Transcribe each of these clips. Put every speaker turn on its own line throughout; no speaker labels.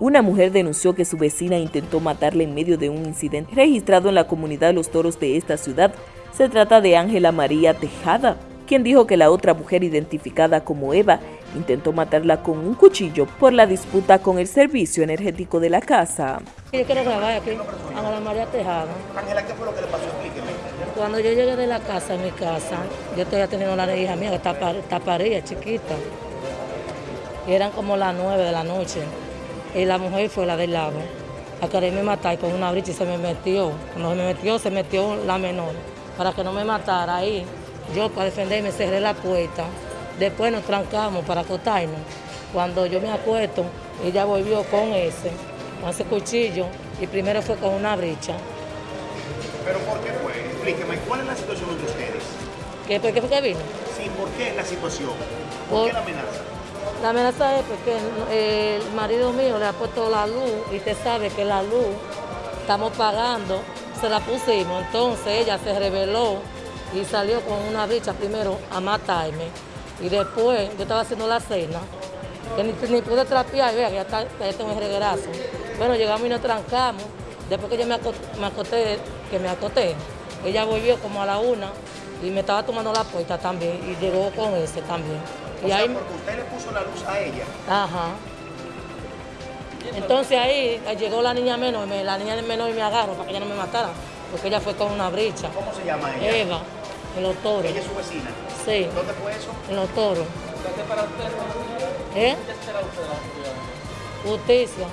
Una mujer denunció que su vecina intentó matarle en medio de un incidente registrado en la comunidad de Los Toros de esta ciudad. Se trata de Ángela María Tejada, quien dijo que la otra mujer identificada como Eva intentó matarla con un cuchillo por la disputa con el servicio energético de la casa.
Yo quiero grabar aquí, Ángela María Tejada.
Ángela, ¿qué fue lo que le pasó? Explíqueme.
Cuando yo llegué de la casa, a mi casa, yo estoy teniendo una hija mía que está, par, está parida, chiquita. Y eran como las nueve de la noche. Y la mujer fue la del lado a quererme matar con una bricha y se me metió. Cuando se me metió, se metió la menor. Para que no me matara ahí, yo para defenderme cerré la puerta. Después nos trancamos para acostarnos. Cuando yo me acuesto, ella volvió con ese, con ese cuchillo, y primero fue con una bricha.
¿Pero por qué fue? Explíqueme, ¿cuál es la situación entre ustedes?
¿Qué, ¿Por qué fue que vino?
Sí, ¿por qué la situación? ¿Por,
Por-
qué la amenaza?
La amenaza es porque eh, el marido mío le ha puesto la luz y usted sabe que la luz estamos pagando, se la pusimos, entonces ella se rebeló y salió con una bicha primero a matarme. Y después yo estaba haciendo la cena, que ni, ni pude trapear, vea que ya, está, ya tengo el reguerazo. Bueno, llegamos y nos trancamos, después que yo me me acosté, que me acosté, ella volvió como a la una y me estaba tomando la puerta también y llegó con ese también.
O
Y
sea,
ahí,
porque usted le puso la luz a ella.
Ajá. Entonces ahí llegó la niña menor, y me- la niña menor y me agarró para que ella no me matara, porque ella fue con una bricha.
¿Cómo se llama ella?
Eva, en los toros.
Ella es su vecina.
Sí,
¿Dónde fue eso?
en los toros. ¿Eh? Justicia.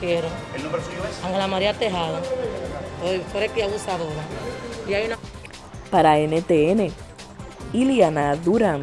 Quiero.
¿El nombre suyo es?
Ángela María Tejada. Soy fuerte abusadora. Y hay una...
Para NTN, Iliana Durán.